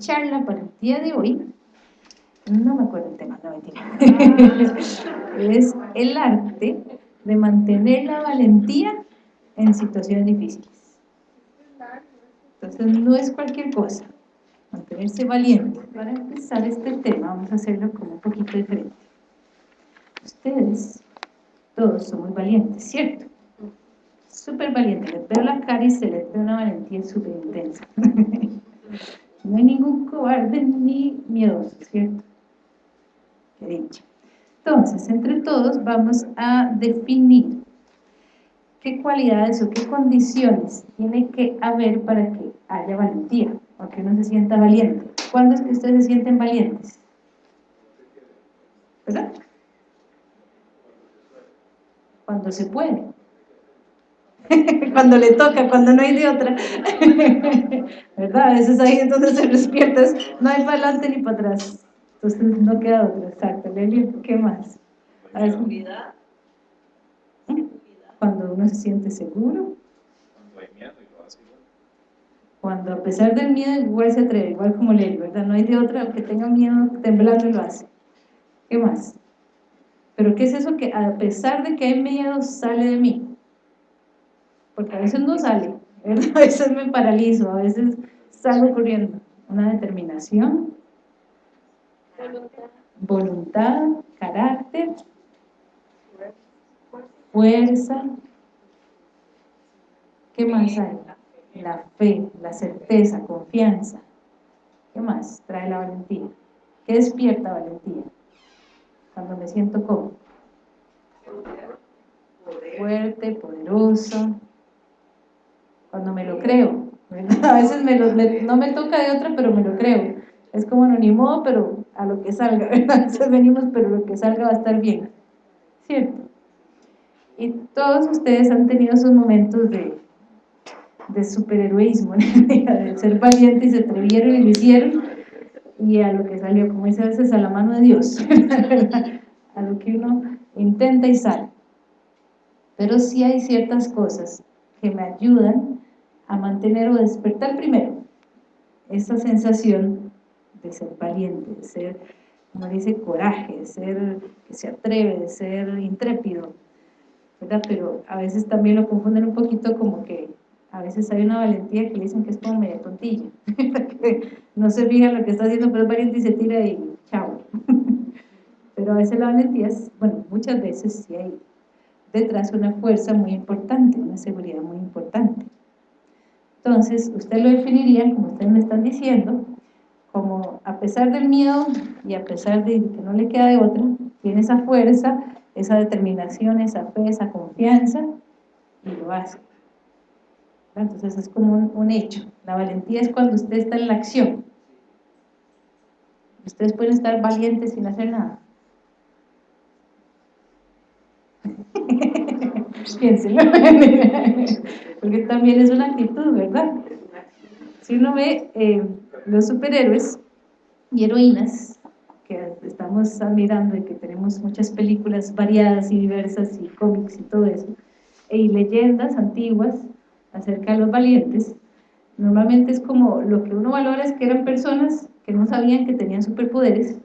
charla para el día de hoy, no me acuerdo el tema, no mentira, es el arte de mantener la valentía en situaciones difíciles. Entonces no es cualquier cosa, mantenerse valiente. Para empezar este tema vamos a hacerlo como un poquito diferente. Ustedes todos son muy valientes, ¿cierto? Súper valientes, les veo la cara y se les ve una valentía súper intensa. no hay ningún cobarde ni miedoso, ¿cierto? Qué dicha. Entonces, entre todos vamos a definir qué cualidades o qué condiciones tiene que haber para que haya valentía, o que uno se sienta valiente. ¿Cuándo es que ustedes se sienten valientes? ¿Verdad? Cuando se puede. cuando le toca, cuando no hay de otra. ¿Verdad? A veces ahí entonces se despiertas, no hay para adelante ni para atrás. Entonces no queda otra, exacto. ¿qué más? Seguridad. Cuando uno se siente seguro. Cuando hay miedo Cuando a pesar del miedo igual se atreve, igual como Leli, ¿verdad? No hay de otra, que tenga miedo, temblando lo hace. ¿Qué más? Pero ¿qué es eso que a pesar de que hay miedo sale de mí? Porque a veces no sale. A veces me paralizo, a veces salgo corriendo. Una determinación, voluntad, carácter, fuerza. ¿Qué más hay? La fe, la certeza, confianza. ¿Qué más trae la valentía? ¿Qué despierta valentía? Cuando me siento como fuerte, poderoso, cuando me lo creo. A veces no me toca de otra, pero me lo creo. Es como no, ni modo, pero a lo que salga, Entonces venimos, pero lo que salga va a estar bien. ¿Cierto? Y todos ustedes han tenido esos momentos de, de superheroísmo, de ser valientes se atrevieron y lo hicieron, y a lo que salió, como dice a veces, a la mano de Dios, a lo que uno intenta y sale. Pero sí hay ciertas cosas que me ayudan a mantener o despertar primero esa sensación de ser valiente, de ser, como dice, coraje, de ser que se atreve, de ser intrépido, ¿verdad? Pero a veces también lo confunden un poquito como que a veces hay una valentía que dicen que es como media tontilla, no se fija lo que está haciendo, pero es valiente y se tira y chao. pero a veces la valentía es, bueno, muchas veces sí hay detrás una fuerza muy importante, una seguridad muy importante. Entonces, usted lo definiría, como ustedes me están diciendo, como a pesar del miedo y a pesar de que no le queda de otra, tiene esa fuerza, esa determinación, esa fe, esa confianza y lo hace. Entonces es como un, hecho. La valentía es cuando usted está en la acción. Ustedes pueden estar valientes sin hacer nada. Piénselo. Porque también es una actitud, ¿verdad? Si uno ve eh, los superhéroes y heroínas que estamos admirando y que tenemos muchas películas variadas y diversas y cómics y todo eso, y leyendas antiguas acerca de los valientes, normalmente es como lo que uno valora es que eran personas que no sabían que tenían superpoderes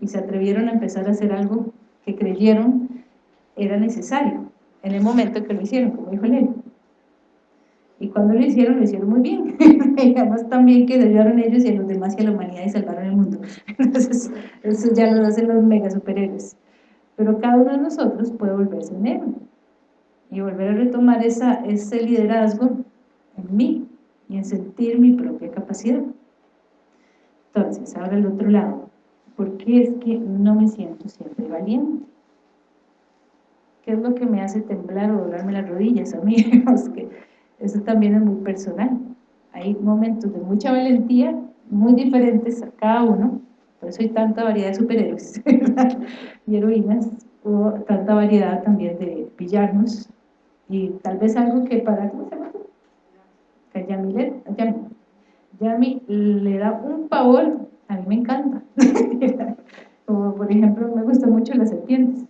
y se atrevieron a empezar a hacer algo que creyeron era necesario en el momento que lo hicieron, como dijo Lenin. Y cuando lo hicieron, lo hicieron muy bien. y además también que ayudaron ellos y a los demás y a la humanidad y salvaron el mundo. Entonces, eso ya lo hacen los mega superhéroes. Pero cada uno de nosotros puede volverse un héroe y volver a retomar ese liderazgo en mí y en sentir mi propia capacidad. Entonces, ahora el otro lado. ¿Por qué es que no me siento siempre valiente? ¿Qué es lo que me hace temblar o doblarme las rodillas a mí? que eso también es muy personal. Hay momentos de mucha valentía, muy diferentes a cada uno, por eso hay tanta variedad de superhéroes y heroínas, o tanta variedad también de villanos, y tal vez algo que para, ¿cómo se llama? Que Yami Yami le da un pavor, a mí me encanta. Como por ejemplo, me gustan mucho las serpientes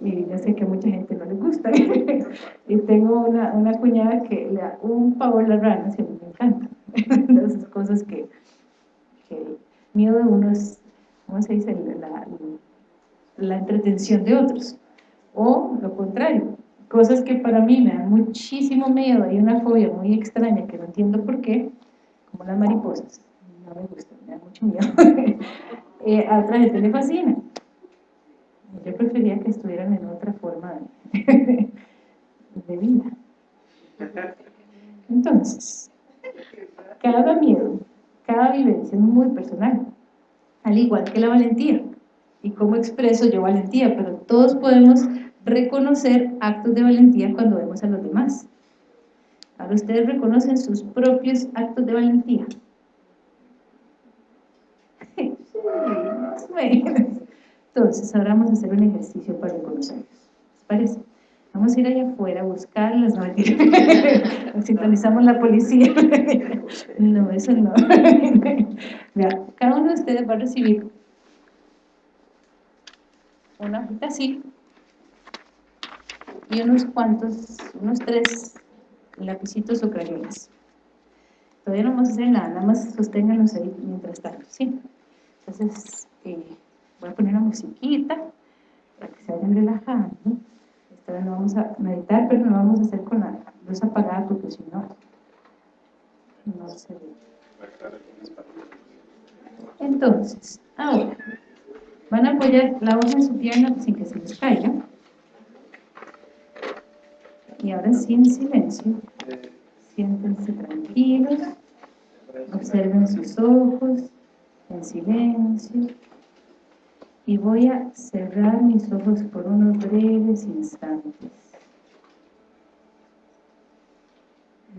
y yo sé que a mucha gente no le gusta y tengo una, una, cuñada que le da un pavor las ranas y a mí me encanta esas cosas que que el miedo de uno es, ¿cómo se dice? La, la entretención de otros. O lo contrario, cosas que para mí me dan muchísimo miedo, hay una fobia muy extraña que no entiendo por qué, como las mariposas, no me gustan, me da mucho miedo, eh, a otra gente le fascina. Yo prefería que estuvieran en otra forma de, vida. Entonces, cada miedo, cada vivencia es muy personal, al igual que la valentía. ¿Y cómo expreso yo valentía? Pero todos podemos reconocer actos de valentía cuando vemos a los demás. Ahora ustedes reconocen sus propios actos de valentía. Entonces, ahora vamos a hacer un ejercicio para reconocerlos. ¿Les parece? Vamos a ir allá afuera a buscarlas, no, sintonizamos la policía. No, eso no. cada uno de ustedes va a recibir una hojita así y unos cuantos, unos tres lapicitos o. Todavía no vamos a hacer nada, nada más sosténganlos ahí mientras tanto, ¿sí? Entonces, eh, voy a poner una musiquita para que se vayan relajando. Esta vez no vamos a meditar, pero no vamos a hacer con la luz apagada porque si no, no se ve. Entonces, ahora, van a apoyar la hoja en su pierna sin que se les caiga. Y ahora sí en silencio, siéntense tranquilos, observen sus ojos en silencio y voy a cerrar mis ojos por unos breves instantes.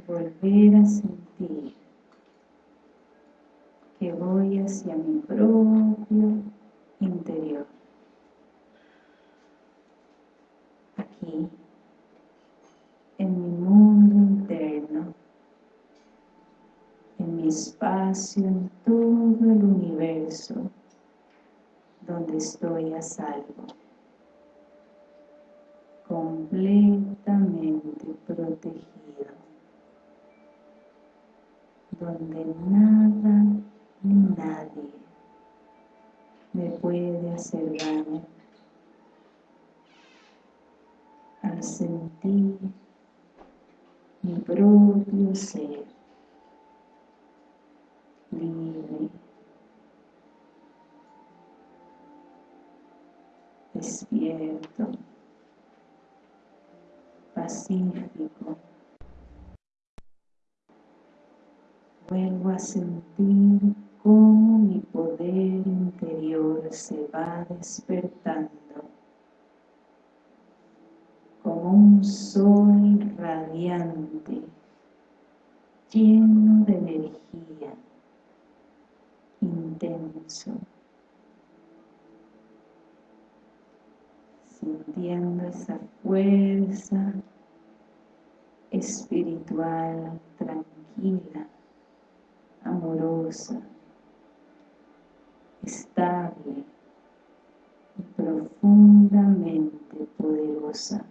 Volver a sentir que voy hacia mi propio interior. Aquí en mi mundo interno, en mi espacio, en todo el universo, donde estoy a salvo, completamente protegido, donde nada ni nadie me puede hacer daño. Al sentir mi propio ser libre, despierto, pacífico. Vuelvo a sentir cómo mi poder interior se va despertando como un sol radiante, lleno de energía, intenso, sintiendo esa fuerza espiritual tranquila, amorosa, estable y profundamente poderosa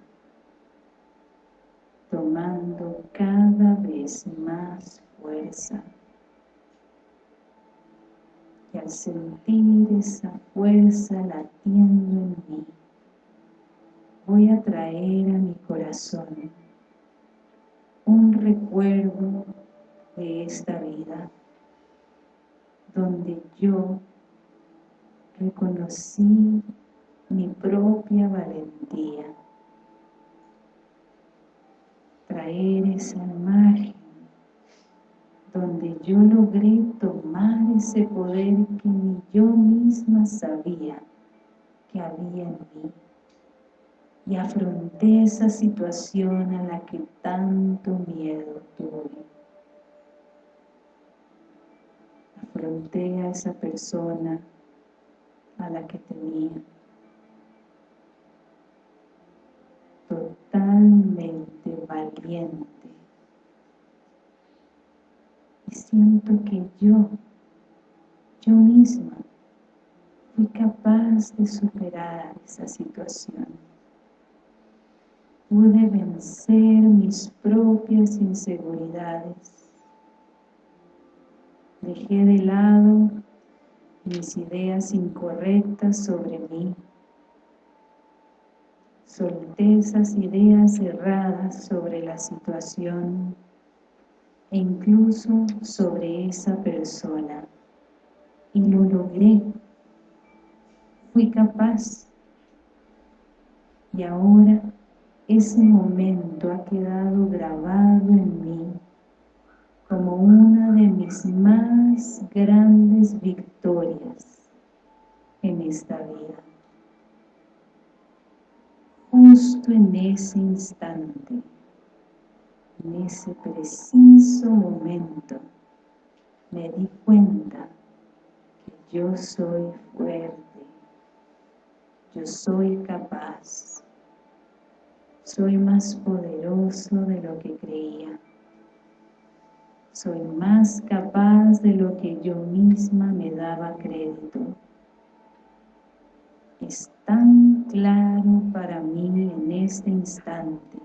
tomando cada vez más fuerza. Y al sentir esa fuerza latiendo en mí, voy a traer a mi corazón un recuerdo de esta vida donde yo reconocí mi propia valentía. Traer esa imagen donde yo logré tomar ese poder que ni yo misma sabía que había en mí y afronté esa situación a la que tanto miedo tuve. Afronté a esa persona a la que tenía totalmente valiente. Y siento que yo, yo misma, fui capaz de superar esa situación. Pude vencer mis propias inseguridades. Dejé de lado mis ideas incorrectas sobre mí. Solté esas ideas erradas sobre la situación e incluso sobre esa persona. Y lo logré. Fui capaz. Y ahora ese momento ha quedado grabado en mí como una de mis más grandes victorias en esta vida. Justo en ese instante, en ese preciso momento, me di cuenta que yo soy fuerte, yo soy capaz, soy más poderoso de lo que creía soy más capaz de lo que yo misma me daba crédito. Es tan claro para mí en este instante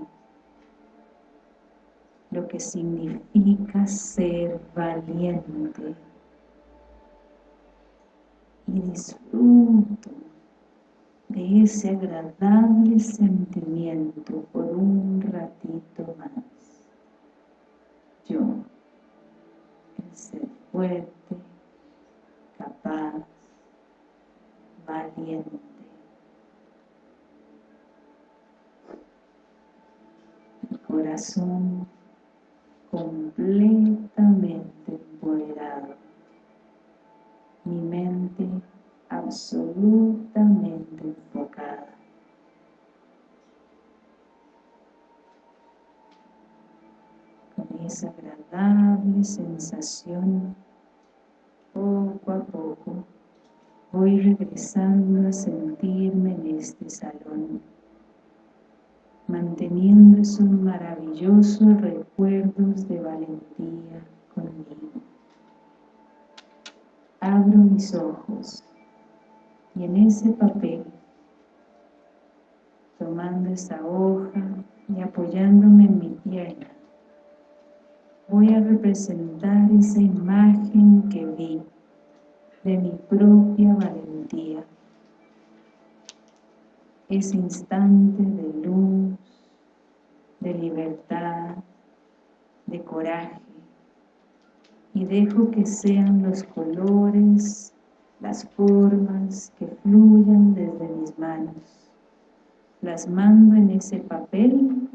lo que significa ser valiente y disfruto de ese agradable sentimiento por un ratito más. Yo ser fuerte, capaz, valiente. Mi corazón completamente empoderado. Mi mente absolutamente enfocada. esa agradable sensación, poco a poco, voy regresando a sentirme en este salón, manteniendo esos maravillosos recuerdos de valentía conmigo. Abro mis ojos y en ese papel, tomando esa hoja y apoyándome en mi pierna, voy a representar esa imagen que vi de mi propia valentía. Ese instante de luz, de libertad, de coraje. Y dejo que sean los colores, las formas que fluyan desde mis manos. Las mando en ese papel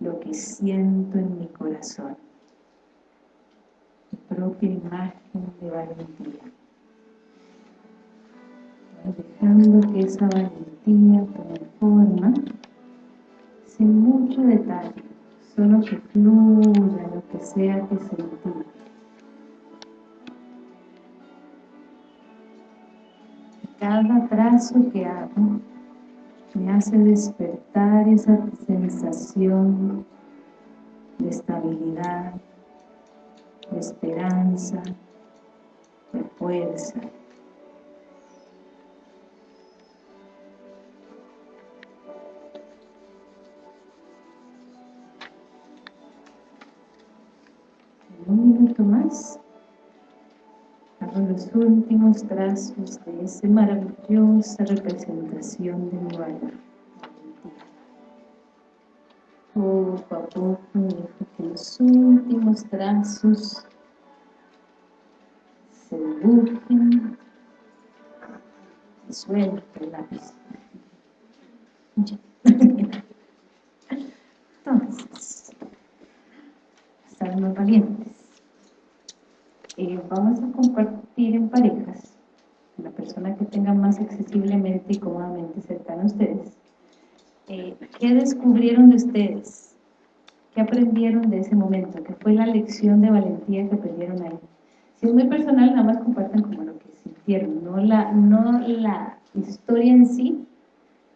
lo que siento en mi corazón propia imagen de valentía. Dejando que esa valentía tome forma, sin mucho detalle, solo que fluya lo que sea que sentí. Cada trazo que hago me hace despertar esa sensación de estabilidad, de esperanza, de fuerza. un minuto más hago los últimos trazos de esa maravillosa representación de mi valor poco a poco dejo que los últimos trazos se dibujen y suelto el lápiz. Entonces, estamos valientes. Eh, vamos a compartir en parejas, la persona que tenga más accesiblemente y cómodamente cercana a ustedes, eh, ¿qué descubrieron de ustedes? ¿Qué aprendieron de ese momento? ¿Qué fue la lección de valentía que aprendieron ahí? Si es muy personal, nada más compartan como lo que sintieron, no la, no la historia en sí,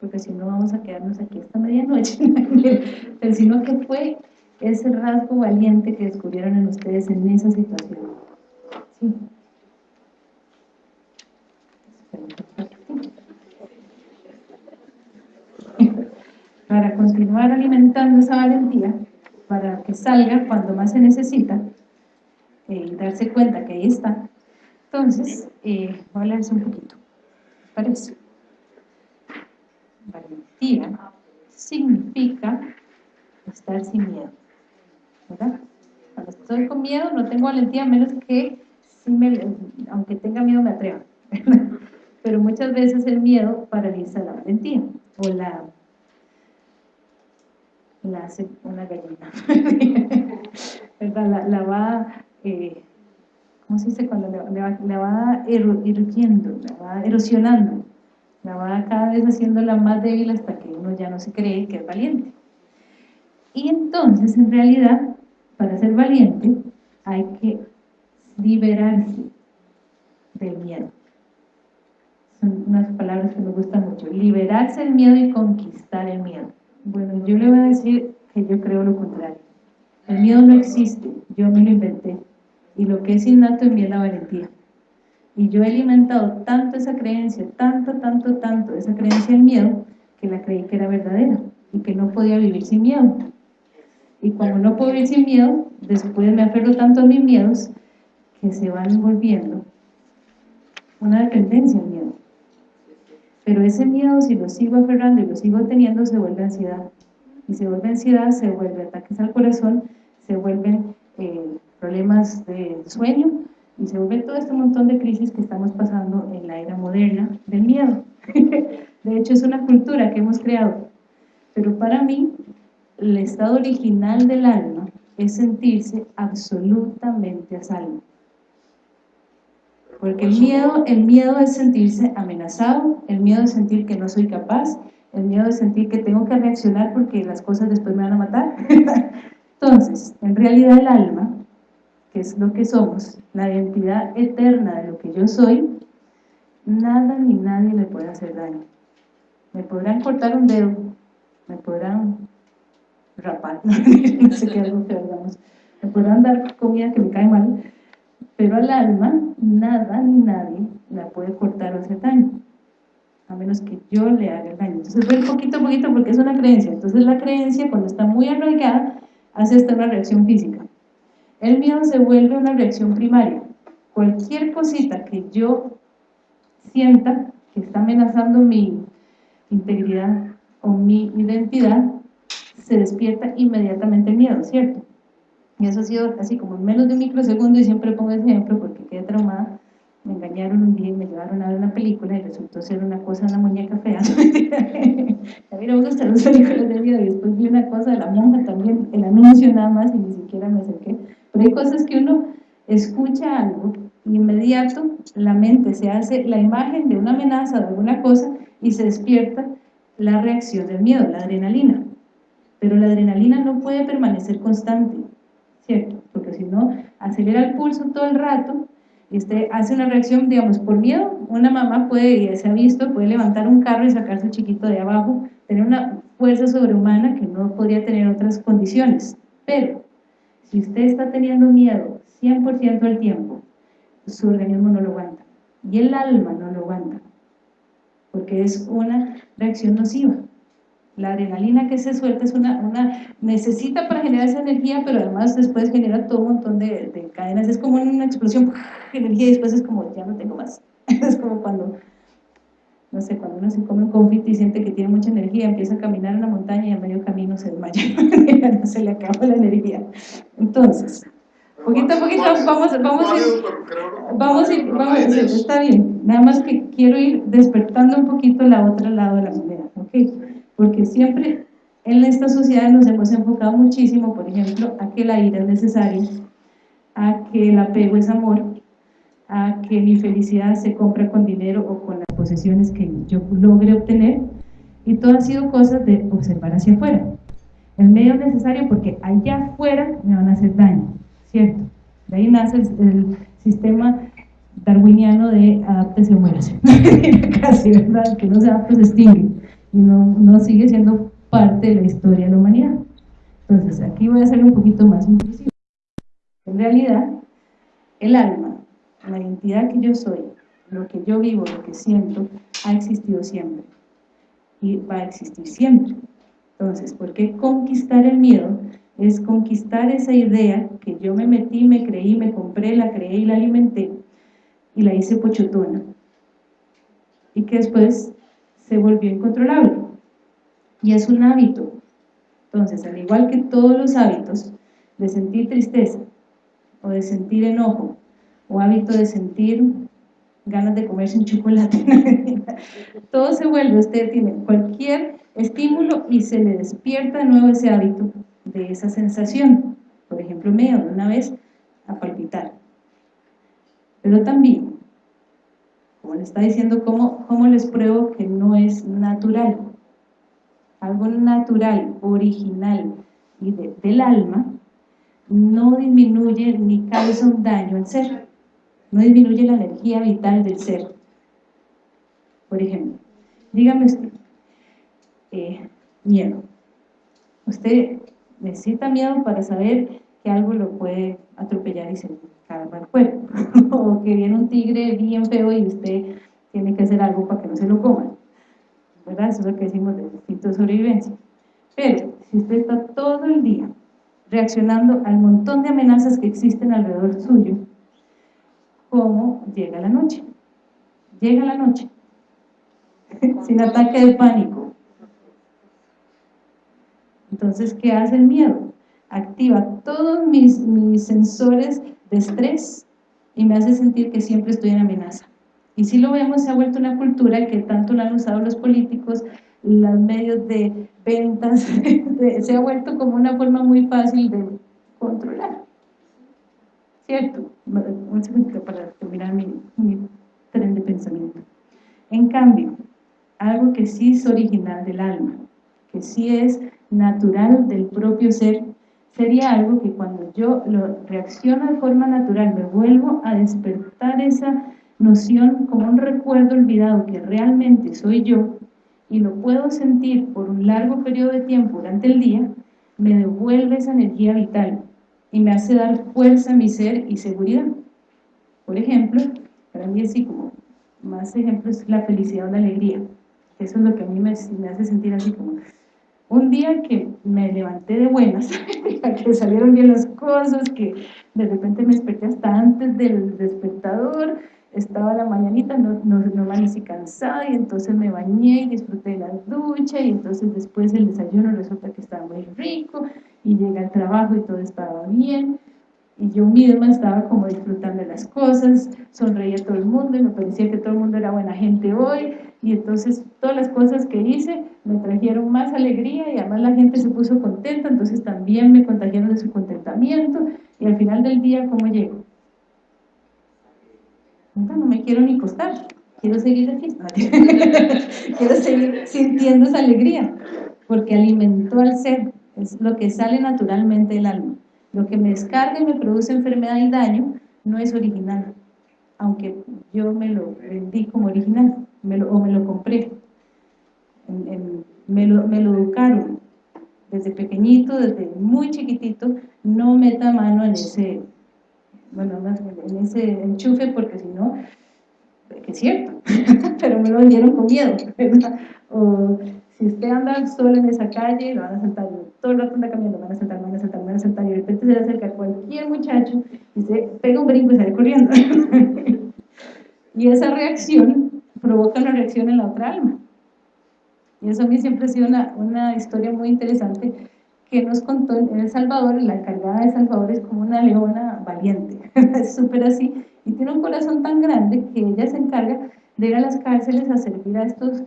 porque si no vamos a quedarnos aquí esta medianoche, pero sino que fue ese rasgo valiente que descubrieron en ustedes en esa situación. Para continuar alimentando esa valentía, para que salga cuando más se necesita, eh, y darse cuenta que ahí está, Entonces, eh, voy a hablarles un poquito. Parece. Valentía significa estar sin miedo. ¿Verdad? Cuando estoy con miedo no tengo valentía, menos que, aunque tenga miedo me atreva. Pero muchas veces el miedo paraliza la valentía o la la hace una gallina, ¿verdad? La, va, eh, ¿cómo se dice? Cuando la, va erodiendo, la va erosionando, la va cada vez haciéndola más débil hasta que uno ya no se cree que es valiente. Y entonces, en realidad, para ser valiente hay que liberarse del miedo. Son unas palabras que me gustan mucho. Liberarse del miedo y conquistar el miedo. Bueno, yo le voy a decir que yo creo lo contrario. El miedo no existe, yo me lo inventé. Y lo que es innato en mí es la valentía. Y yo he alimentado tanto esa creencia, tanto, tanto, tanto, esa creencia del miedo, que la creí que era verdadera y que no podía vivir sin miedo. Y cuando no puedo vivir sin miedo, después me aferro tanto a mis miedos que se van volviendo una dependencia al miedo. Pero ese miedo, si lo sigo aferrando y lo sigo teniendo, se vuelve ansiedad. Y se vuelve ansiedad, se vuelve ataques al corazón, se vuelven eh, problemas de sueño y se vuelve todo este montón de crisis que estamos pasando en la era moderna del miedo. de hecho, es una cultura que hemos creado. Pero para mí, el estado original del alma es sentirse absolutamente a salvo. Porque el miedo, el miedo es sentirse amenazado, el miedo es sentir que no soy capaz, el miedo es sentir que tengo que reaccionar porque las cosas después me van a matar. Entonces, en realidad el alma, que es lo que somos, la identidad eterna de lo que yo soy, nada ni nadie le puede hacer daño. Me podrán cortar un dedo, me podrán rapar, no sé qué algo que me podrán dar comida que me cae mal, pero al alma, nada ni nadie la puede cortar o hacer daño, a menos que yo le haga el daño. Entonces voy poquito a poquito porque es una creencia. Entonces la creencia, cuando está muy arraigada, hace hasta una reacción física. El miedo se vuelve una reacción primaria. Cualquier cosita que yo sienta que está amenazando mi integridad o mi identidad, se despierta inmediatamente el miedo, ¿cierto? Y eso ha sido así como en menos de un microsegundo y siempre pongo ese ejemplo porque quedé traumada. Me engañaron un día y me llevaron a ver una película y resultó ser una cosa, una muñeca fea. a mí no me gustan las películas de miedo y después vi una cosa de la monja también, el anuncio nada más y ni siquiera me acerqué. Pero hay cosas que uno escucha algo y inmediato la mente se hace la imagen de una amenaza, de alguna cosa y se despierta la reacción del miedo, la adrenalina. Pero la adrenalina no puede permanecer constante porque si no, acelera el pulso todo el rato y usted hace una reacción, digamos, por miedo, una mamá puede, y se ha visto, puede levantar un carro y sacar su chiquito de abajo, tener una fuerza sobrehumana que no podría tener otras condiciones, pero si usted está teniendo miedo 100% del tiempo, su organismo no lo aguanta, y el alma no lo aguanta, porque es una reacción nociva. La adrenalina que se suelta es una, una, necesita para generar esa energía, pero además después genera todo un montón de, cadenas. Es como una explosión de energía y después es como, ya no tengo más. Es como cuando, no sé, cuando uno se come un confite y siente que tiene mucha energía, empieza a caminar en la montaña y a medio camino se desmaya. no se le acaba la energía. Entonces, poquito a poquito vamos, vamos, a ir, vamos, a ir, vamos a ir, está bien. Nada más que quiero ir despertando un poquito la otra lado de la moneda. ¿ok? Porque siempre en esta sociedad nos hemos enfocado muchísimo, por ejemplo, a que la ira es necesaria, a que el apego es amor, a que mi felicidad se compra con dinero o con las posesiones que yo logre obtener, y todo ha sido cosas de observar hacia afuera. El medio es necesario porque allá afuera me van a hacer daño, ¿cierto? De ahí nace el, sistema darwiniano de adaptación o muérase, casi, ¿verdad? Que no se adapta se extingue y no, sigue siendo parte de la historia de la humanidad. Entonces, aquí voy a ser un poquito más inclusivo. En realidad, el alma, la identidad que yo soy, lo que yo vivo, lo que siento, ha existido siempre y va a existir siempre. Entonces, ¿por qué conquistar el miedo? Es conquistar esa idea que yo me metí, me creí, me compré, la creé y la alimenté y la hice pochotona y que después se volvió incontrolable. Y es un hábito. Entonces, al igual que todos los hábitos de sentir tristeza o de sentir enojo o hábito de sentir ganas de comerse un chocolate todo se vuelve, usted tiene cualquier estímulo y se le despierta de nuevo ese hábito de esa sensación. Por ejemplo, me una vez a palpitar. Pero también le está diciendo, ¿cómo, cómo les pruebo que no es natural? algo natural, original y del alma, no disminuye ni causa un daño al ser, no disminuye la energía vital del ser. Por ejemplo, dígame usted, eh, miedo. Usted necesita miedo para saber que algo lo puede atropellar y se carga el cuerpo, o que viene un tigre bien feo y usted tiene que hacer algo para que no se lo coma. ¿verdad? Eso es lo que decimos de instinto de sobrevivencia. Pero, si usted está todo el día reaccionando al montón de amenazas que existen alrededor suyo, ¿cómo llega la noche? Llega la noche, sin ataque de pánico. Entonces, ¿qué hace el miedo? Activa todos mis, mis sensores de estrés y me hace sentir que siempre estoy en amenaza. Y si lo vemos, se ha vuelto una cultura que tanto la han usado los políticos, los medios de ventas, se ha vuelto como una forma muy fácil de controlar. ¿Cierto? Un segundo para terminar mi, mi tren de pensamiento. En cambio, algo que sí es original del alma, que sí es natural del propio ser, sería algo que cuando yo lo reacciono de forma natural, me vuelvo a despertar esa noción como un recuerdo olvidado que realmente soy yo y lo puedo sentir por un largo periodo de tiempo durante el día, me devuelve esa energía vital y me hace dar fuerza a mi ser y seguridad. Por ejemplo, para mí así como más ejemplos, la felicidad o la alegría. Eso es lo que a mí me, me hace sentir así como un día que me levanté de buenas, que salieron bien las cosas, que de repente me desperté hasta antes del despertador, estaba la mañanita, no, no, no amanecí cansada y entonces me bañé y disfruté de la ducha y entonces después el desayuno resulta que estaba muy rico y llegué al trabajo y todo estaba bien y yo misma estaba como disfrutando de las cosas, sonreía a todo el mundo y me parecía que todo el mundo era buena gente hoy y entonces todas las cosas que hice me trajeron más alegría y además la gente se puso contenta, entonces también me contagiaron de su contentamiento y al final del día, ¿cómo llego? no me quiero ni costar, quiero seguir aquí, quiero seguir sintiendo esa alegría, porque alimentó al ser, es lo que sale naturalmente del alma. Lo que me descarga y me produce enfermedad y daño no es original, aunque yo me lo vendí como original, me lo, o me lo compré, me, lo, me lo educaron. Desde pequeñito, desde muy chiquitito, no meta mano en ese bueno, en ese enchufe porque si no, que es cierto, pero me lo vendieron con miedo, O si usted anda solo en esa calle, lo van a saltar, todo el rato anda caminando, van a saltar, van a saltar, van a saltar, y de repente se le acerca cualquier muchacho y se pega un brinco y sale corriendo. y esa reacción provoca una reacción en la otra alma. Y eso a mí siempre ha sido una, una historia muy interesante que nos contó en El Salvador, la encargada de Salvador es como una leona valiente, es súper así, y tiene un corazón tan grande que ella se encarga de ir a las cárceles a servir a estos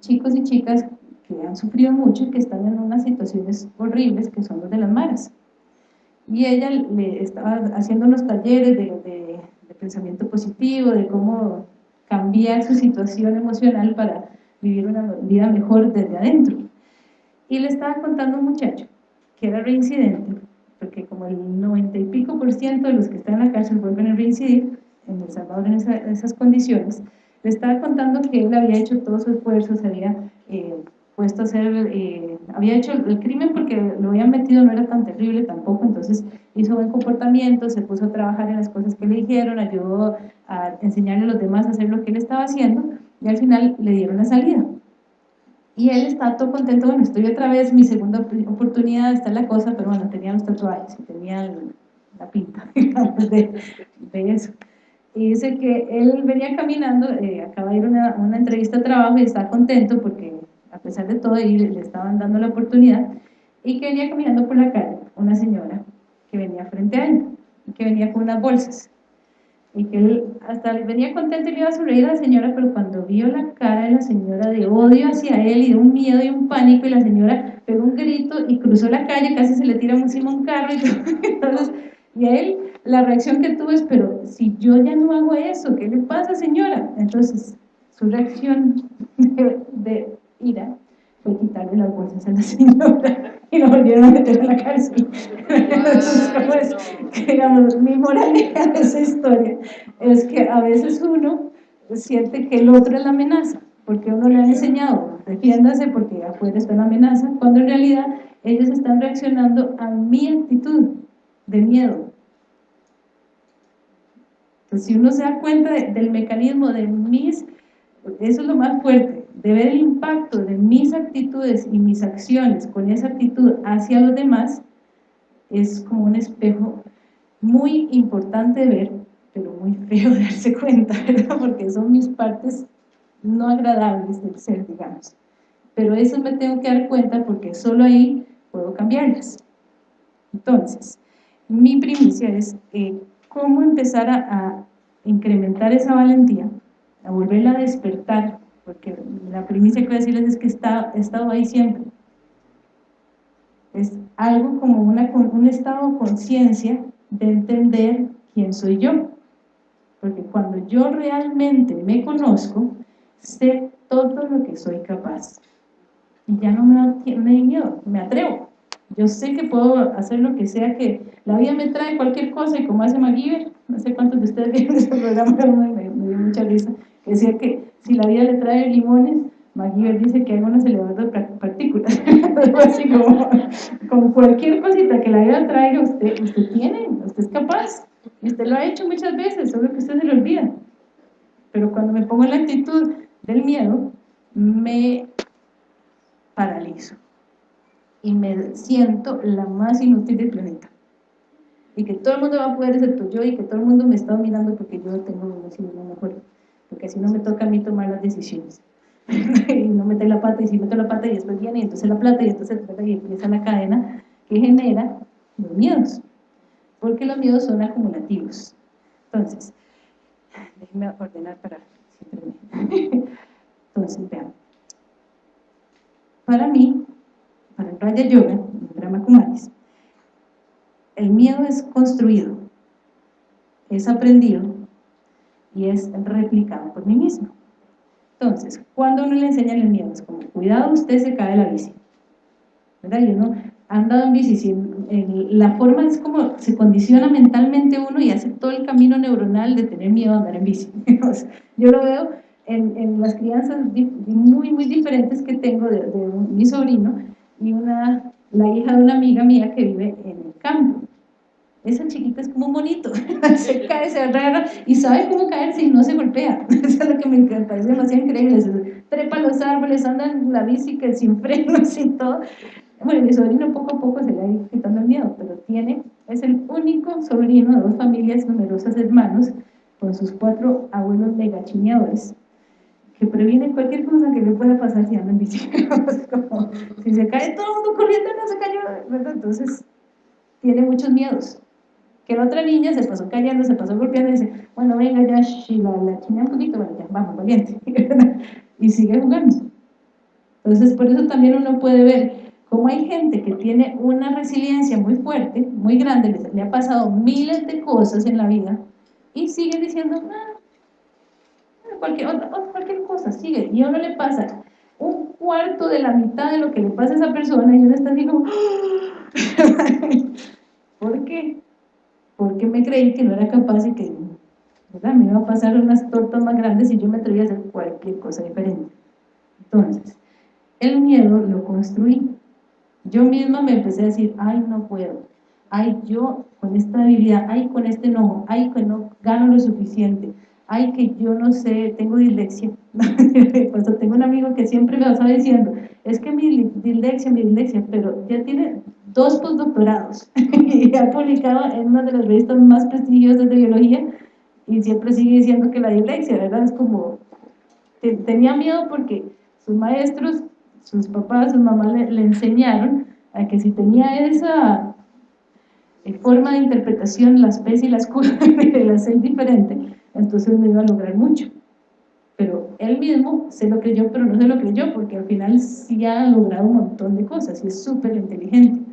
chicos y chicas que han sufrido mucho y que están en unas situaciones horribles que son los de las maras. Y ella le estaba haciendo unos talleres de, de, de pensamiento positivo, de cómo cambiar su situación emocional para vivir una vida mejor desde adentro. Y le estaba contando un muchacho que era reincidente, porque como el 90 y pico por ciento de los que están en la cárcel vuelven a reincidir, en El Salvador en, esas condiciones, le estaba contando que él había hecho todo su esfuerzo, se había eh, puesto a hacer, eh, había hecho el crimen porque lo habían metido, no era tan terrible tampoco, entonces hizo buen comportamiento, se puso a trabajar en las cosas que le dijeron, ayudó a enseñarle a los demás a hacer lo que él estaba haciendo, y al final le dieron la salida. Y él está todo contento, bueno, estoy otra vez, mi segunda oportunidad, está la cosa, pero bueno, tenía los tatuajes y tenía la pinta de, de, eso. y dice que él venía caminando, eh, acaba de ir a una, una, entrevista de trabajo y está contento porque a pesar de todo le estaban dando la oportunidad, y que venía caminando por la calle una señora que venía frente a él, que venía con unas bolsas, y que él hasta venía contento y le iba a sonreír a la señora, pero cuando vio la cara de la señora de odio hacia él y de un miedo y un pánico, y la señora pegó un grito y cruzó la calle, casi se le tira encima un carro, y, entonces, y a él la reacción que tuvo es, pero si yo ya no hago eso, ¿qué le pasa señora? Entonces, su reacción de, ira fue quitarle las bolsas a la señora y lo volvieron a meter en la cárcel. Entonces, digamos, mi moralidad de esa historia es que a veces uno siente que el otro es la amenaza, porque uno le ha enseñado, defiéndase porque afuera está la amenaza, cuando en realidad ellos están reaccionando a mi actitud de miedo, si uno se da cuenta del mecanismo de mis, eso es lo más fuerte, de ver el impacto de mis actitudes y mis acciones con esa actitud hacia los demás, es como un espejo muy importante de ver, pero muy feo de darse cuenta, ¿verdad? Porque son mis partes no agradables del ser, digamos. Pero eso me tengo que dar cuenta porque solo ahí puedo cambiarlas. Entonces, mi primicia es eh, cómo empezar a, incrementar esa valentía, a volverla a despertar, porque la primicia que voy a decirles es que está, he estado ahí siempre. Es algo como una, un estado de conciencia de entender quién soy yo. Porque cuando yo realmente me conozco, sé todo lo que soy capaz. Y ya no me da, miedo, me atrevo. Yo sé que puedo hacer lo que sea que la vida me trae cualquier cosa y como hace MacGyver, no sé cuántos de ustedes vieron ese programa, me, me, dio mucha risa, decía que si la vida le trae limones, MacGyver dice que hay unos elevadores de partículas, como cualquier cosita que la vida traiga, usted, tiene, usted es capaz, y usted lo ha hecho muchas veces, solo que usted se lo olvida. Pero cuando me pongo en la actitud del miedo, me paralizo y me siento la más inútil del planeta. Y que todo el mundo va a poder excepto yo y que todo el mundo me está mirando porque yo tengo lo mejor. Porque así no me toca a mí tomar las decisiones. y no meter la pata y si meto la pata y después viene y entonces la plata y entonces y empieza la cadena que genera los miedos. Porque los miedos son acumulativos. Entonces, déjenme ordenar para... Entonces, vean. Para mí, para el Raya Yoga, el Brahma Kumaris, el miedo es construido, es aprendido y es replicado por mí mismo. Entonces, cuando uno le enseña el miedo, es como, cuidado, usted se cae de la bici. ¿Verdad? Y uno andado en bici, la forma es como se condiciona mentalmente uno y hace todo el camino neuronal de tener miedo a andar en bici. Yo lo veo en, en, las crianzas muy, muy diferentes que tengo de, de mi sobrino, y una, la hija de una amiga mía que vive en el campo. Esa chiquita es como un monito, se cae, se agarra y sabe cómo caerse y no se golpea. Eso es lo que me encanta, es demasiado increíble. trepa los árboles, anda en la bici que sin frenos, sin todo. Bueno, mi sobrino poco a poco se le va quitando el miedo, pero tiene, es el único sobrino de dos familias numerosas hermanos, con sus cuatro abuelos megachineadores que previene cualquier cosa que le pueda pasar si anda en bicicleta. como, si se cae todo el mundo corriendo, no se cayó. Entonces, tiene muchos miedos. Que la otra niña se pasó cayendo, se pasó golpeando y dice, bueno, venga ya, si la, china un poquito, bueno, ya, vamos, valiente. y sigue jugando. Entonces, por eso también uno puede ver cómo hay gente que tiene una resiliencia muy fuerte, muy grande, le ha pasado miles de cosas en la vida y sigue diciendo, ah, cualquier, cualquier cosa, sigue, y a uno le pasa un cuarto de la mitad de lo que le pasa a esa persona y uno está así como ¿por qué? Porque me creí que no era capaz y que ¿verdad? me iba a pasar unas tortas más grandes y yo me atrevía a hacer cualquier cosa diferente entonces, el miedo lo construí yo misma me empecé a decir, ay no puedo ay yo con esta habilidad, ay con este enojo, ay que no gano lo suficiente ay, que yo no sé, tengo dislexia. pues tengo un amigo que siempre me va diciendo, es que mi dislexia, mi dislexia, pero ya tiene dos postdoctorados y ha publicado en una de las revistas más prestigiosas de biología y siempre sigue diciendo que la dislexia, ¿verdad? Es como, tenía miedo porque sus maestros, sus papás, sus mamás le, enseñaron a que si tenía esa eh, forma de interpretación, las P's y las Q, de la C diferente, entonces no iba a lograr mucho. Pero él mismo se lo creyó, pero no se lo creyó, porque al final sí ha logrado un montón de cosas y es súper inteligente.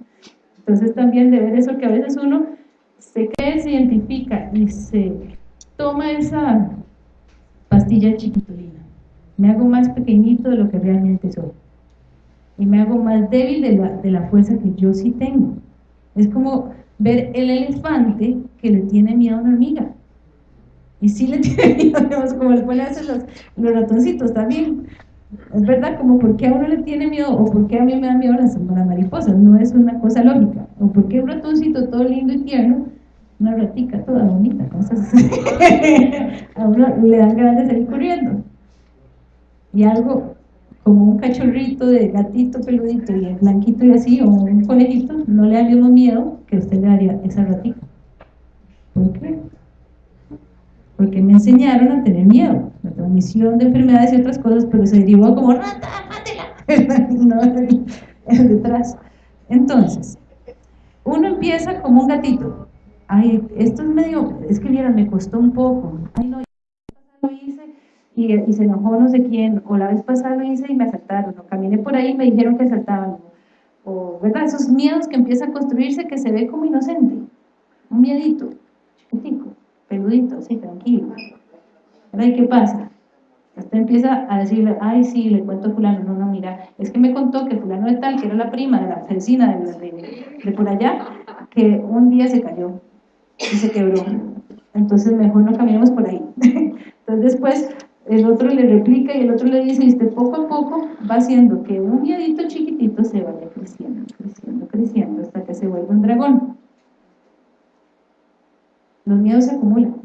Entonces también de ver eso que a veces uno se cree, se identifica y se toma esa pastilla chiquitolina. Me hago más pequeñito de lo que realmente soy. Y me hago más débil de la, de la fuerza que yo sí tengo. Es como ver el elefante que le tiene miedo a una hormiga. Y sí le tiene miedo, como le ponen a los, los ratoncitos también. Es verdad, como por qué a uno le tiene miedo o por qué a mí me da miedo las, mariposas, no es una cosa lógica. O por qué un ratoncito todo lindo y tierno una ratica toda bonita, a uno le dan ganas de salir corriendo. Y algo como un cachorrito de gatito peludito y blanquito y así, o un conejito, no le da mismo miedo que usted le daría esa ratica. ¿Por qué? Porque me enseñaron a tener miedo, la transmisión de enfermedades y otras cosas, pero se derivó como rata, mátela, no, detrás. Entonces, uno empieza como un gatito, ay, esto es medio, es que mira, me costó un poco, ay no, lo hice y, y, se enojó no sé quién, o la vez pasada lo hice y me asaltaron, o caminé por ahí y me dijeron que asaltaban, o, ¿verdad? Esos miedos que empieza a construirse que se ve como inocente, un miedito, chiquitico, peludito, así, tranquilo, ¿verdad? ¿Y qué pasa? Usted empieza a decirle, ay, sí, le cuento a fulano, no, no, mira, es que me contó que fulano de tal, que era la prima de la vecina de, de, de por allá, que un día se cayó, y se quebró. Entonces mejor no caminemos por ahí. Entonces después el otro le replica y el otro le dice, y usted poco a poco va haciendo que un miedito chiquitito se vaya creciendo, creciendo, creciendo, hasta que se vuelva un dragón. Los miedos se acumulan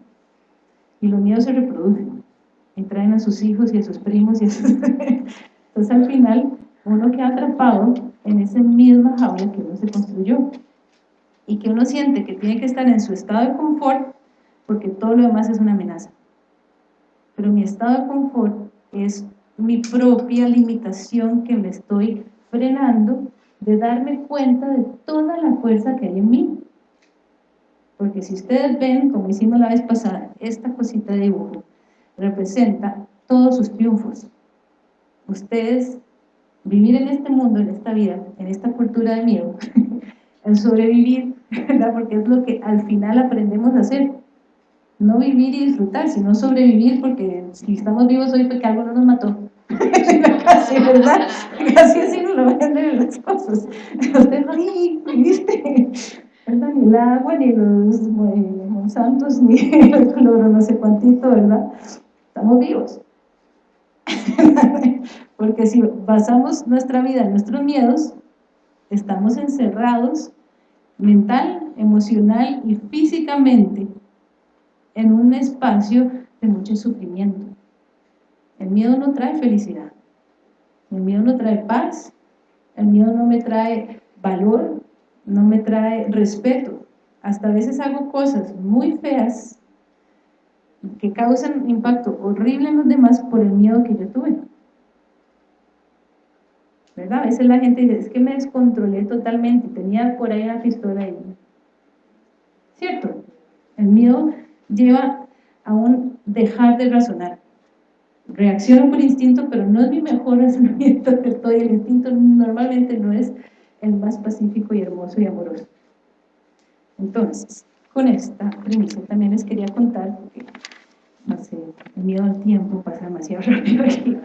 y los miedos se reproducen y traen a sus hijos y a sus primos y a sus... Entonces al final uno queda atrapado en esa misma jaula que uno se construyó y que uno siente que tiene que estar en su estado de confort porque todo lo demás es una amenaza. Pero mi estado de confort es mi propia limitación que me estoy frenando de darme cuenta de toda la fuerza que hay en mí. Porque si ustedes ven, como hicimos la vez pasada, esta cosita de dibujo representa todos sus triunfos. Ustedes, vivir en este mundo, en esta vida, en esta cultura de miedo, el sobrevivir, ¿verdad? Porque es lo que al final aprendemos a hacer. No vivir y disfrutar, sino sobrevivir, porque si estamos vivos hoy porque algo no nos mató. Casi, ¿verdad? Casi así nos lo venden las cosas. Usted no. Ni el agua, ni los monsantos, ni el cloro, no sé cuántito, ¿verdad? Estamos vivos. porque si basamos nuestra vida en nuestros miedos, estamos encerrados mental, emocional y físicamente en un espacio de mucho sufrimiento. El miedo no trae felicidad, el miedo no trae paz, el miedo no me trae valor, no me trae respeto. Hasta a veces hago cosas muy feas que causan impacto horrible en los demás por el miedo que yo tuve. ¿verdad? A veces la gente dice, es que me descontrolé totalmente, tenía por ahí una pistola ahí. ¿Cierto? El miedo lleva a un dejar de razonar. Reacciono por instinto, pero no es mi mejor razonamiento del todo, y el instinto normalmente no es el más pacífico y hermoso y amoroso. Entonces, con esta premisa también les quería contar, porque no sé, el miedo al tiempo pasa demasiado rápido aquí.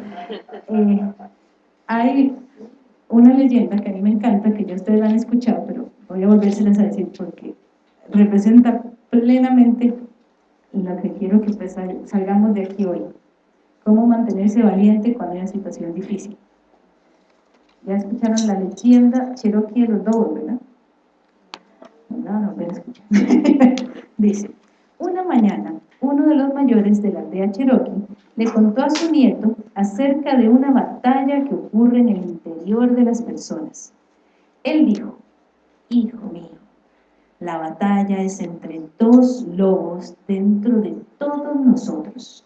Eh, hay una leyenda que a mí me encanta, que ya ustedes la han escuchado, pero voy a volvérselas a decir porque representa plenamente lo que quiero que salgamos de aquí hoy. Cómo mantenerse valiente cuando hay una situación difícil. Ya escucharon la leyenda Cherokee de los Lobos, ¿verdad? No, no, pero escuchar. Dice, una mañana, uno de los mayores de la aldea Cherokee le contó a su nieto acerca de una batalla que ocurre en el interior de las personas. Él dijo, hijo mío, La batalla es entre dos lobos dentro de todos nosotros.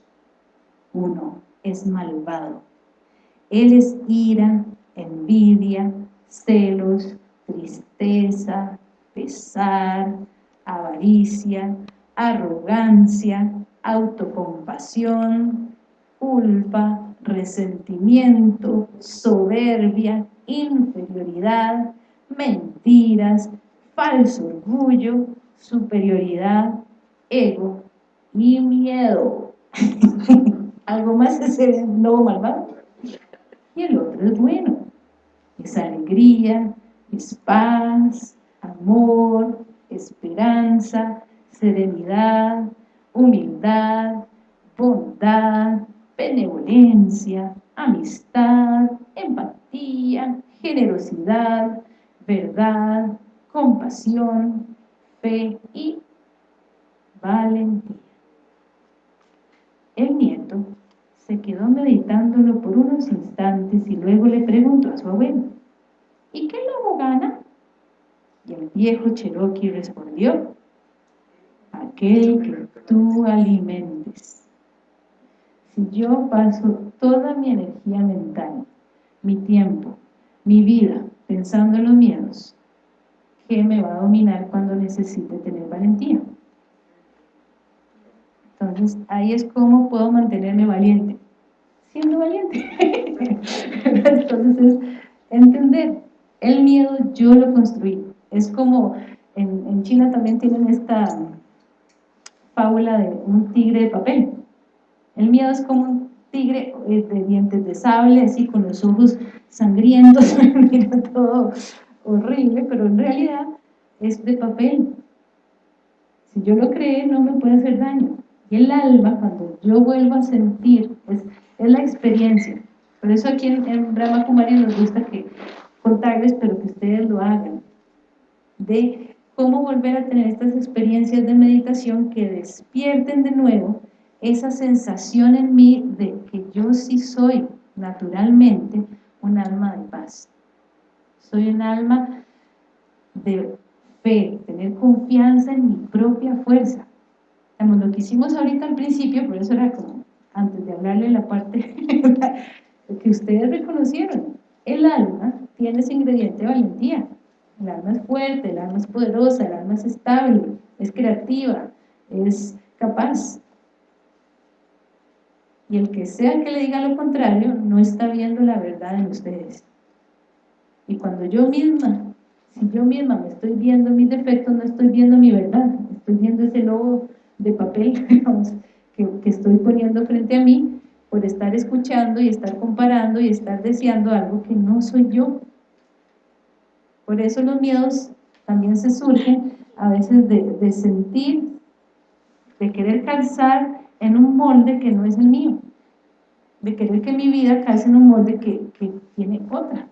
Uno es malvado. Él es ira, envidia, celos, tristeza, pesar, avaricia, arrogancia, autocompasión, culpa, resentimiento, soberbia, inferioridad, mentiras, falso orgullo, superioridad, ego y miedo. Algo más es el lobo malvado. Y el otro es bueno. Es alegría, es paz, amor, esperanza, serenidad, humildad, bondad, benevolencia, amistad, empatía, generosidad, verdad, compasión, fe y valentía. El nieto se quedó meditándolo por unos instantes y luego le preguntó a su abuelo, ¿y qué lobo gana? Y el viejo Cherokee respondió, aquel que tú alimentes. Si yo paso toda mi energía mental, mi tiempo, mi vida pensando en los miedos, ¿qué me va a dominar cuando necesite tener valentía? Entonces, ahí es como puedo mantenerme valiente, siendo valiente. Entonces, entender, el miedo yo lo construí. Es como, en, China también tienen esta fábula de un tigre de papel. El miedo es como un tigre eh, de dientes de sable, así con los ojos sangrientos, mira todo horrible, pero en realidad es de papel. Si yo lo creé, no me puede hacer daño. Y el alma, cuando yo vuelvo a sentir, es, es la experiencia. Por eso aquí en, en Brahma Kumari nos gusta que contarles, pero que ustedes lo hagan. De cómo volver a tener estas experiencias de meditación que despierten de nuevo esa sensación en mí de que yo sí soy naturalmente un alma de paz. Soy un alma de fe, tener confianza en mi propia fuerza. lo que hicimos ahorita al principio, por eso era como, antes de hablarle la parte que ustedes reconocieron, el alma tiene ese ingrediente de valentía. El alma es fuerte, el alma es poderosa, el alma es estable, es creativa, es capaz. Y el que sea que le diga lo contrario, no está viendo la verdad en ustedes. Y cuando yo misma, si yo misma me estoy viendo mis defectos, no estoy viendo mi verdad, estoy viendo ese lobo de papel que, que estoy poniendo frente a mí por estar escuchando y estar comparando y estar deseando algo que no soy yo. Por eso los miedos también se surgen a veces de, sentir, de querer calzar en un molde que no es el mío, de querer que mi vida calce en un molde que, tiene otra.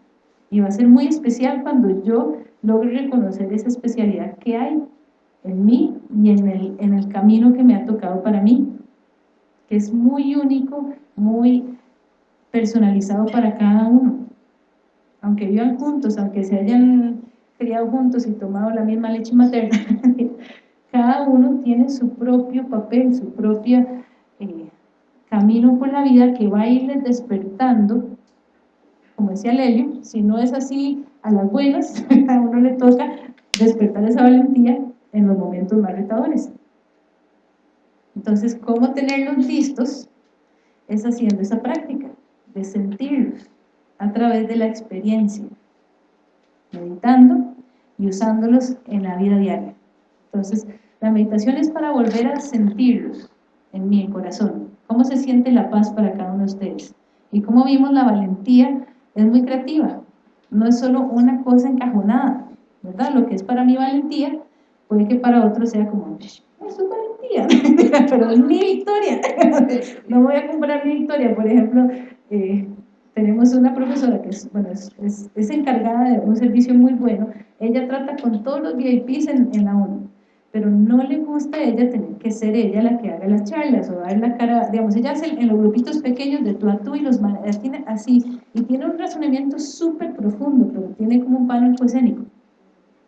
Y va a ser muy especial cuando yo logre reconocer esa especialidad que hay en mí y en el, en el camino que me ha tocado para mí, que es muy único, muy personalizado para cada uno aunque vivan juntos, aunque se hayan criado juntos y tomado la misma leche materna, cada uno tiene su propio papel, su propio eh, camino por la vida que va a irles despertando, como decía Lelio, si no es así a las buenas, a uno le toca despertar esa valentía en los momentos más retadores. Entonces, ¿cómo tenerlos listos? Es haciendo esa práctica, de sentirlos, a través de la experiencia, meditando y usándolos en la vida diaria. Entonces, la meditación es para volver a sentirlos en mi corazón. ¿Cómo se siente la paz para cada uno de ustedes? Y como vimos, la valentía es muy creativa. No es solo una cosa encajonada, ¿verdad? Lo que es para mí valentía, puede que para otros sea como, es pero es mi victoria. no voy a comprar mi victoria. Por ejemplo, eh, tenemos una profesora que es, bueno, es, es, encargada de un servicio muy bueno, ella trata con todos los VIPs en, en la ONU, pero no le gusta a ella tener que ser ella la que haga las charlas o dar la cara, digamos, ella hace en los grupitos pequeños de tú a tú y los tiene así, y tiene un razonamiento súper profundo, pero tiene como un pano escénico.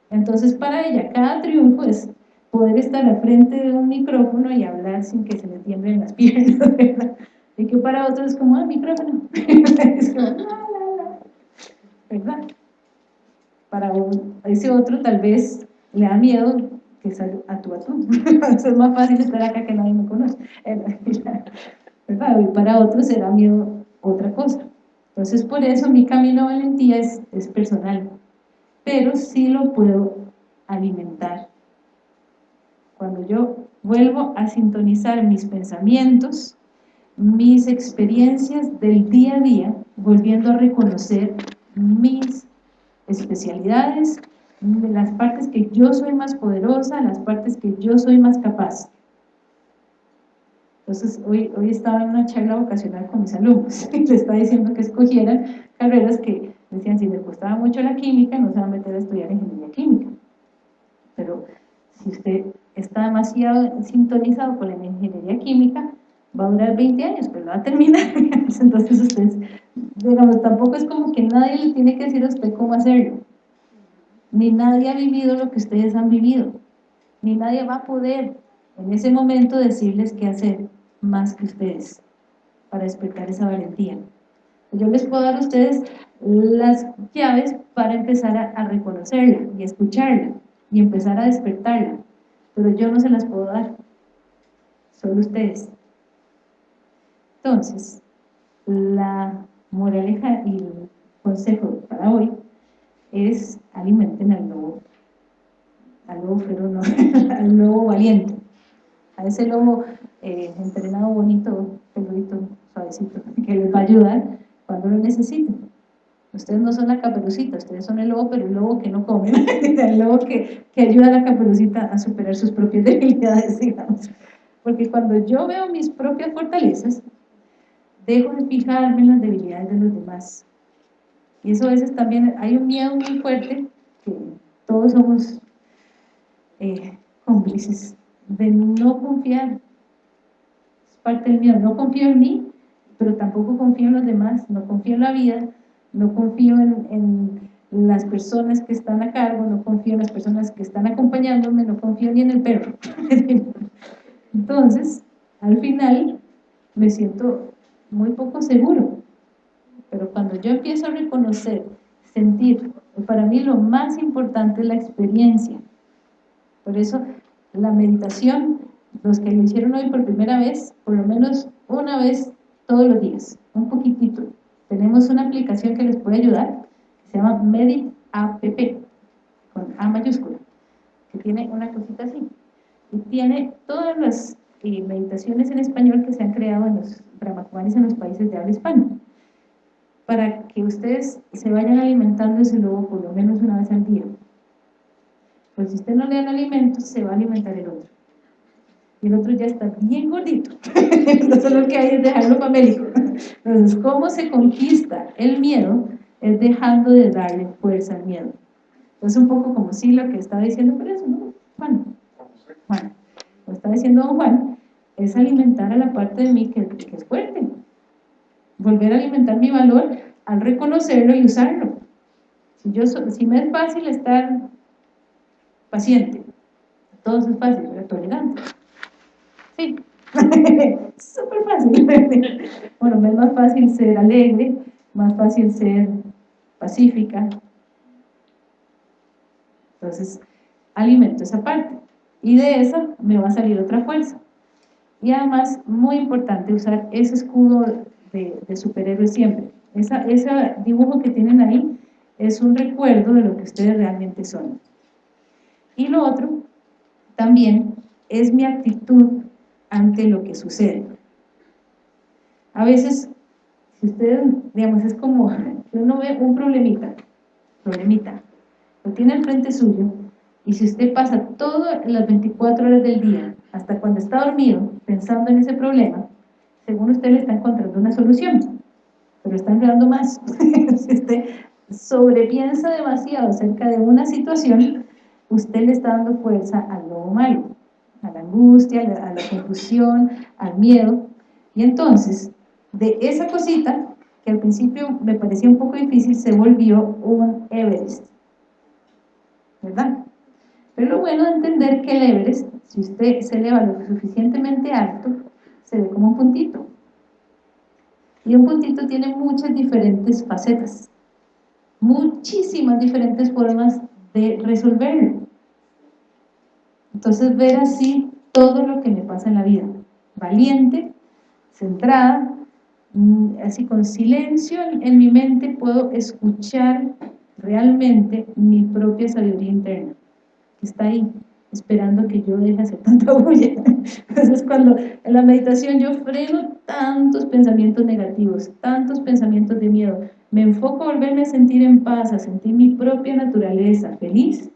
Entonces para ella cada triunfo es poder estar al frente de un micrófono y hablar sin que se le tiemblen las piernas, ¿verdad? Y que para otros es como, ah, micrófono. es como, la, la, la. ¿verdad? Para ese otro tal vez le da miedo que salga a tú a tú. es más fácil estar acá que nadie me conoce. ¿verdad? Y para otros será miedo otra cosa. Entonces por eso mi camino de valentía es, es personal, pero sí lo puedo alimentar. Cuando yo vuelvo a sintonizar mis pensamientos, mis experiencias del día a día, volviendo a reconocer mis especialidades, las partes que yo soy más poderosa, las partes que yo soy más capaz. Entonces, hoy, hoy estaba en una charla vocacional con mis alumnos y les estaba diciendo que escogieran carreras que decían, si les costaba mucho la química, no se va a meter a estudiar ingeniería química. Pero si usted está demasiado sintonizado con la ingeniería química, va a durar 20 años, pero no va a terminar. Entonces ustedes, digamos, tampoco es como que nadie le tiene que decir a usted cómo hacerlo. Ni nadie ha vivido lo que ustedes han vivido. Ni nadie va a poder en ese momento decirles qué hacer más que ustedes para despertar esa valentía. Yo les puedo dar a ustedes las llaves para empezar a, a reconocerla y escucharla y empezar a despertarla, pero yo no se las puedo dar, solo ustedes. Entonces, la moraleja y el consejo para hoy es alimenten al lobo, al lobo feroz, al lobo valiente, a ese lobo eh, entrenado bonito, peludito, suavecito, que les va a ayudar cuando lo necesiten. Ustedes no son la caperucita, ustedes son el lobo, pero el lobo que no come, el lobo que, que ayuda a la caperucita a superar sus propias debilidades, digamos. Porque cuando yo veo mis propias fortalezas, dejo de fijarme en las debilidades de los demás. Y eso a veces también, hay un miedo muy fuerte, que todos somos eh, cómplices, de no confiar. Es parte del miedo, no confío en mí, pero tampoco confío en los demás, no confío en la vida, no confío en, las personas que están a cargo, no confío en las personas que están acompañándome, no confío ni en el perro. Entonces, al final, me siento muy poco seguro. Pero cuando yo empiezo a reconocer, sentir, para mí lo más importante es la experiencia. Por eso, la meditación, los que lo hicieron hoy por primera vez, por lo menos una vez todos los días, un poquitito, tenemos una aplicación que les puede ayudar, que se llama Medit App, con A mayúscula, que tiene una cosita así. Y tiene todas las eh, meditaciones en español que se han creado en los brahmakumaris en los países de habla hispana, para que ustedes se vayan alimentando ese lobo por lo menos una vez al día. Pues si usted no le dan alimentos, se va a alimentar el otro. Y el otro ya está bien gordito. Entonces lo que hay es dejarlo famélico. Entonces, ¿cómo se conquista el miedo? Es dejando de darle fuerza al miedo. Entonces, un poco como si lo que estaba diciendo por eso, ¿no? Juan. Juan. Lo está diciendo don Juan, es alimentar a la parte de mí que, es fuerte. Volver a alimentar mi valor al reconocerlo y usarlo. Si, yo, si me es fácil estar paciente, todo es fácil, pero tolerante. Sí, súper fácil. bueno, es más fácil ser alegre, más fácil ser pacífica. Entonces, alimento esa parte. Y de esa me va a salir otra fuerza. Y además, muy importante usar ese escudo de, de superhéroe siempre. Esa, ese dibujo que tienen ahí es un recuerdo de lo que ustedes realmente son. Y lo otro, también, es mi actitud ante lo que sucede. A veces, si ustedes, digamos, es como, uno ve un problemita, problemita, lo tiene al frente suyo, y si usted pasa todas las 24 horas del día, hasta cuando está dormido, pensando en ese problema, según usted le está encontrando una solución, pero está enredando más. si usted sobrepiensa demasiado acerca de una situación, usted le está dando fuerza al lobo malo, a la angustia, a la, confusión, al miedo. Y entonces, de esa cosita, que al principio me parecía un poco difícil, se volvió un Everest. ¿verdad? Pero lo bueno de entender que el Everest, si usted se eleva lo suficientemente alto, se ve como un puntito. Y un puntito tiene muchas diferentes facetas, muchísimas diferentes formas de resolverlo. Entonces ver así todo lo que me pasa en la vida, valiente, centrada, mm, así con silencio en mi mente puedo escuchar realmente mi propia sabiduría interna, que está ahí, esperando que yo deje hacer tanta bulla. Entonces cuando en la meditación yo freno tantos pensamientos negativos, tantos pensamientos de miedo, me enfoco a volverme a sentir en paz, a sentir mi propia naturaleza feliz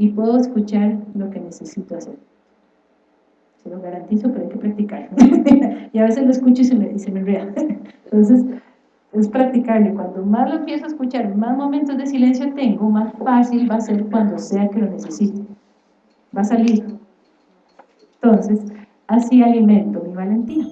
y puedo escuchar lo que necesito hacer. Se lo garantizo, pero hay que practicar. y a veces lo escucho y se me, y se me enreda. Entonces, es practicarlo. Cuando más lo empiezo a escuchar, más momentos de silencio tengo, más fácil va a ser cuando sea que lo necesite. Va a salir. Entonces, así alimento mi valentía.